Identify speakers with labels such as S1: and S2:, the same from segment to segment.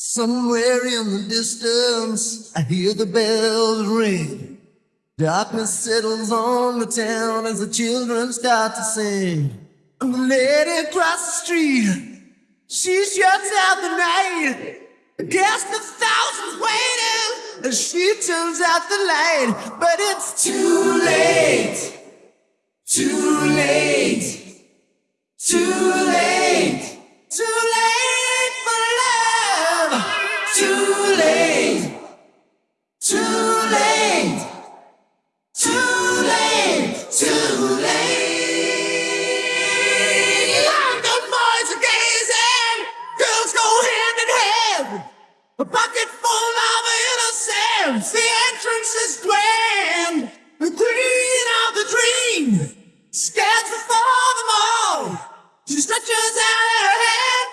S1: Somewhere in the distance, I hear the bells ring. Darkness settles on the town as the children start to sing. And the lady across the street, she shuts out the night. Against the thousands waiting as she turns out the light. But it's too late, too late, too late, A bucket full of innocence, the entrance is grand. The queen of the dream stands before them all. She stretches out her hand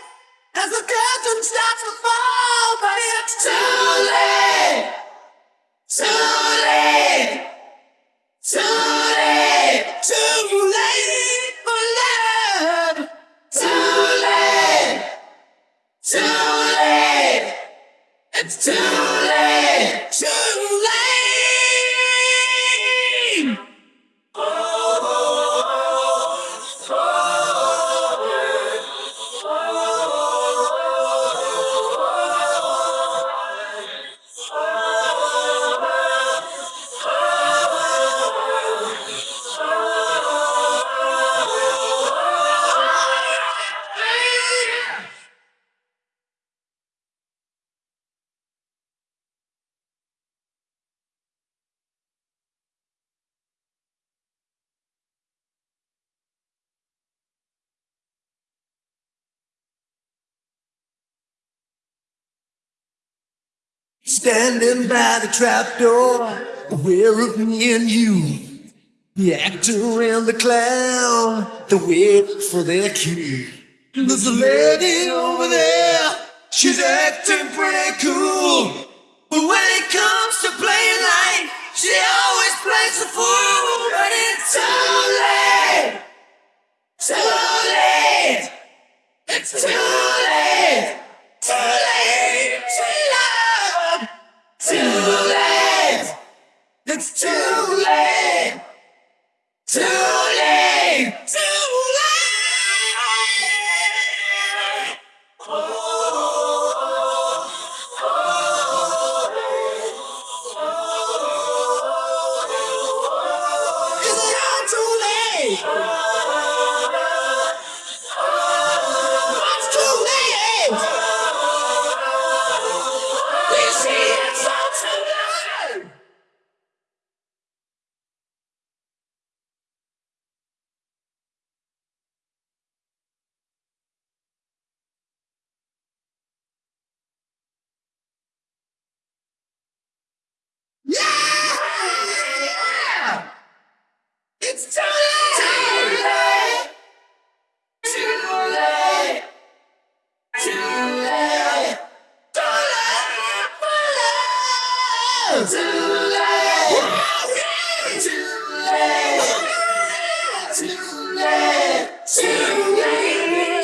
S1: as the curtain starts to fall, too late, too late. Standing by the trapdoor, aware of me and you. The actor and the clown, they're waiting for their cue. There's a lady over there, she's acting pretty cool. But when it comes to playing light, she always plays the fool. But it's too late, To it, me.